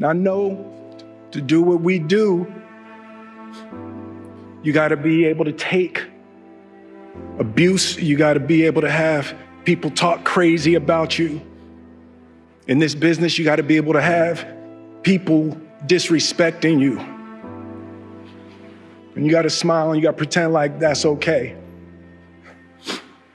And I know to do what we do, you got to be able to take abuse. You got to be able to have people talk crazy about you. In this business, you got to be able to have people disrespecting you. And you got to smile and you got to pretend like that's okay.